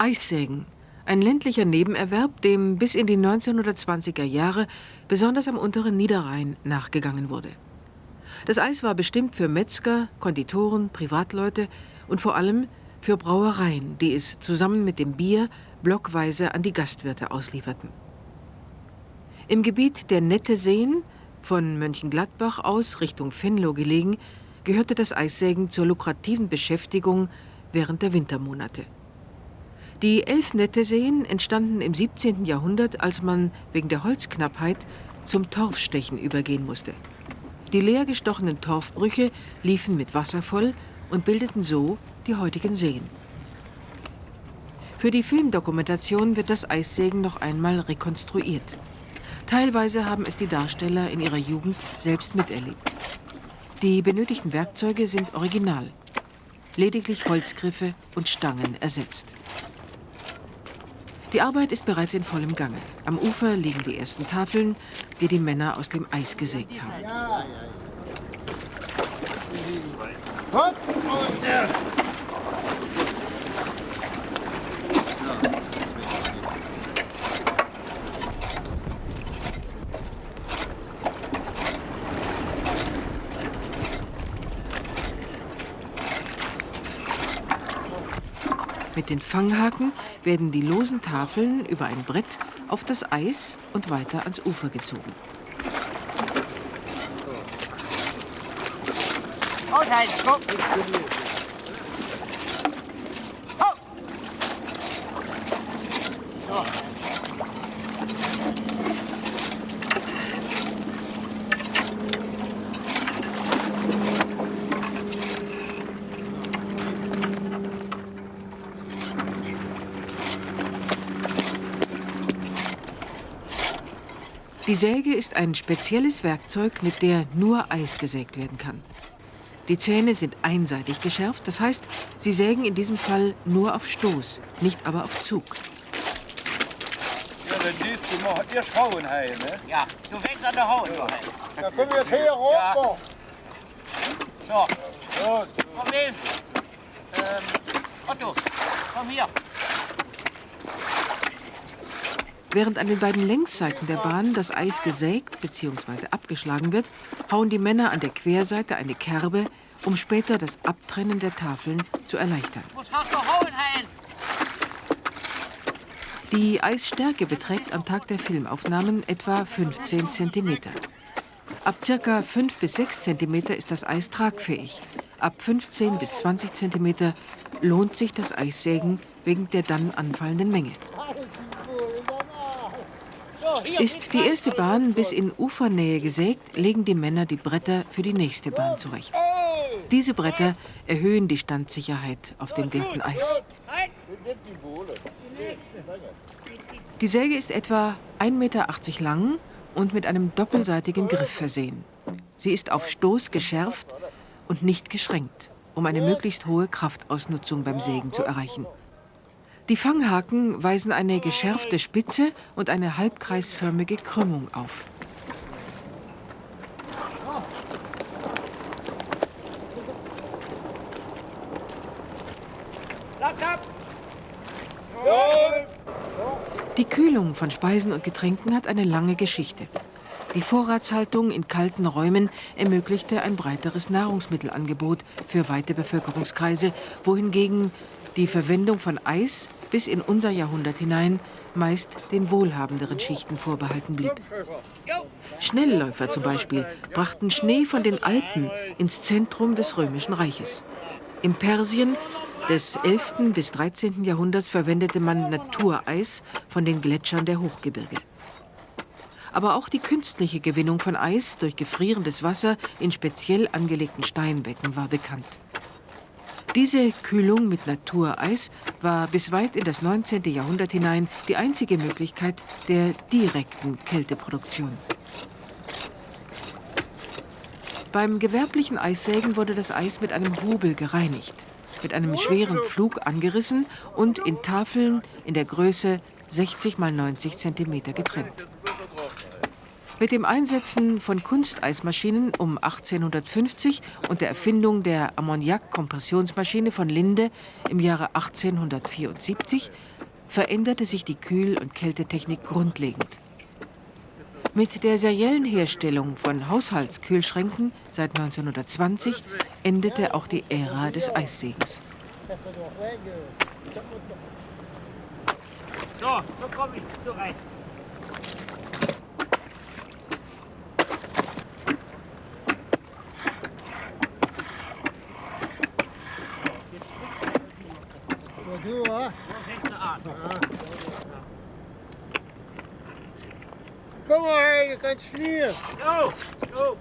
Eissägen, ein ländlicher Nebenerwerb, dem bis in die 1920er Jahre besonders am unteren Niederrhein nachgegangen wurde. Das Eis war bestimmt für Metzger, Konditoren, Privatleute und vor allem für Brauereien, die es zusammen mit dem Bier blockweise an die Gastwirte auslieferten. Im Gebiet der Nette Seen, von Mönchengladbach aus Richtung Venlo gelegen, gehörte das Eissägen zur lukrativen Beschäftigung während der Wintermonate. Die elf Netteseen entstanden im 17. Jahrhundert, als man wegen der Holzknappheit zum Torfstechen übergehen musste. Die leer gestochenen Torfbrüche liefen mit Wasser voll und bildeten so die heutigen Seen. Für die Filmdokumentation wird das Eissägen noch einmal rekonstruiert. Teilweise haben es die Darsteller in ihrer Jugend selbst miterlebt. Die benötigten Werkzeuge sind original, lediglich Holzgriffe und Stangen ersetzt. Die Arbeit ist bereits in vollem Gange. Am Ufer liegen die ersten Tafeln, die die Männer aus dem Eis gesägt haben. Mit den Fanghaken werden die losen Tafeln über ein Brett auf das Eis und weiter ans Ufer gezogen. Oh nein, stopp! Die Säge ist ein spezielles Werkzeug, mit der nur Eis gesägt werden kann. Die Zähne sind einseitig geschärft, das heißt, sie sägen in diesem Fall nur auf Stoß, nicht aber auf Zug. Ja, wenn dies, du machst ihr Schauen heim, ne? Ja, du fängst an der Haut. Ja. Da kommen wir hier runter. Ja. So. Gut. Problem. Ähm, Otto, komm hier. Während an den beiden Längsseiten der Bahn das Eis gesägt bzw. abgeschlagen wird, hauen die Männer an der Querseite eine Kerbe, um später das Abtrennen der Tafeln zu erleichtern. Die Eisstärke beträgt am Tag der Filmaufnahmen etwa 15 cm. Ab ca. 5 bis 6 cm ist das Eis tragfähig. Ab 15 bis 20 cm lohnt sich das Eissägen wegen der dann anfallenden Menge. Ist die erste Bahn bis in Ufernähe gesägt, legen die Männer die Bretter für die nächste Bahn zurecht. Diese Bretter erhöhen die Standsicherheit auf dem glatten Eis. Die Säge ist etwa 1,80 Meter lang und mit einem doppelseitigen Griff versehen. Sie ist auf Stoß geschärft und nicht geschränkt, um eine möglichst hohe Kraftausnutzung beim Sägen zu erreichen. Die Fanghaken weisen eine geschärfte Spitze und eine halbkreisförmige Krümmung auf. Die Kühlung von Speisen und Getränken hat eine lange Geschichte. Die Vorratshaltung in kalten Räumen ermöglichte ein breiteres Nahrungsmittelangebot für weite Bevölkerungskreise, wohingegen die Verwendung von Eis bis in unser Jahrhundert hinein meist den wohlhabenderen Schichten vorbehalten blieb. Schnellläufer zum Beispiel brachten Schnee von den Alpen ins Zentrum des Römischen Reiches. Im Persien des 11. bis 13. Jahrhunderts verwendete man Natureis von den Gletschern der Hochgebirge. Aber auch die künstliche Gewinnung von Eis durch gefrierendes Wasser in speziell angelegten Steinbecken war bekannt. Diese Kühlung mit Natureis war bis weit in das 19. Jahrhundert hinein die einzige Möglichkeit der direkten Kälteproduktion. Beim gewerblichen Eissägen wurde das Eis mit einem Hobel gereinigt, mit einem schweren Pflug angerissen und in Tafeln in der Größe 60 x 90 cm getrennt. Mit dem Einsetzen von Kunsteismaschinen um 1850 und der Erfindung der Ammoniak-Kompressionsmaschine von Linde im Jahre 1874 veränderte sich die Kühl- und Kältetechnik grundlegend. Mit der seriellen Herstellung von Haushaltskühlschränken seit 1920 endete auch die Ära des Eissegens. So, so komm ich, so rein. du, wa? So fängst du an. Kom maar, je kan schmieren. So,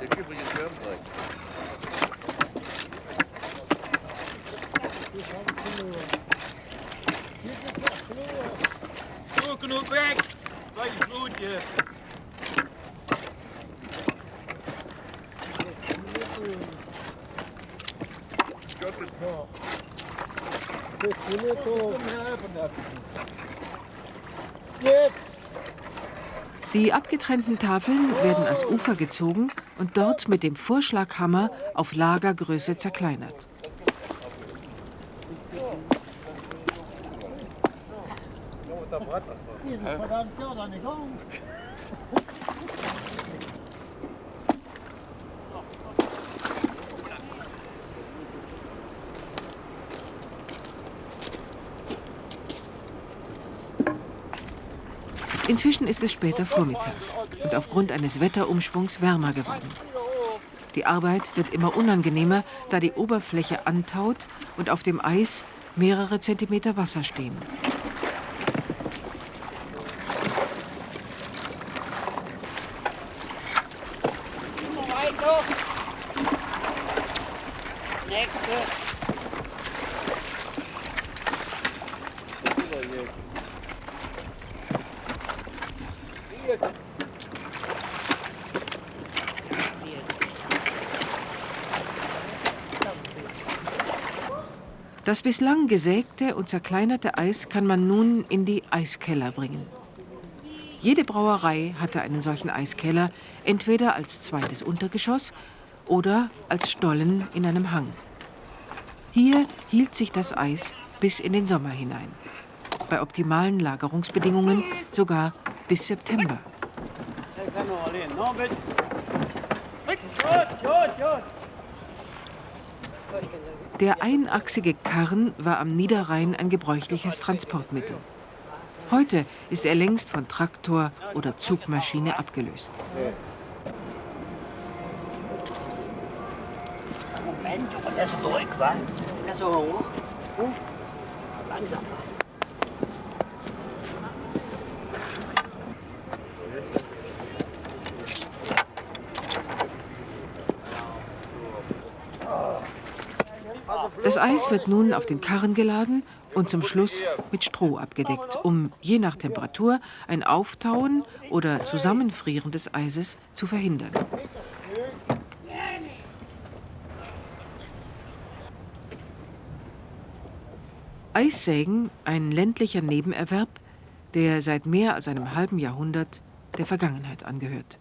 so. Der übrigens Wärmdreck. Zo, genoeg weg. Bij je vloedje. Gott, das Jetzt. Die abgetrennten Tafeln werden ans Ufer gezogen und dort mit dem Vorschlaghammer auf Lagergröße zerkleinert. Ja Inzwischen ist es später Vormittag und aufgrund eines Wetterumschwungs wärmer geworden. Die Arbeit wird immer unangenehmer, da die Oberfläche antaut und auf dem Eis mehrere Zentimeter Wasser stehen. Nächste. Das bislang gesägte und zerkleinerte Eis kann man nun in die Eiskeller bringen. Jede Brauerei hatte einen solchen Eiskeller, entweder als zweites Untergeschoss oder als Stollen in einem Hang. Hier hielt sich das Eis bis in den Sommer hinein. Bei optimalen Lagerungsbedingungen sogar bis September. Der kann noch allein. Noch mit. Mit. Gut, gut, gut. Der einachsige Karren war am Niederrhein ein gebräuchliches Transportmittel. Heute ist er längst von Traktor oder Zugmaschine abgelöst. Moment, aber der ist durch, wa? Ist so hoch. Hm? Langsam. Das Eis wird nun auf den Karren geladen und zum Schluss mit Stroh abgedeckt, um je nach Temperatur ein Auftauen oder Zusammenfrieren des Eises zu verhindern. Eissägen, ein ländlicher Nebenerwerb, der seit mehr als einem halben Jahrhundert der Vergangenheit angehört.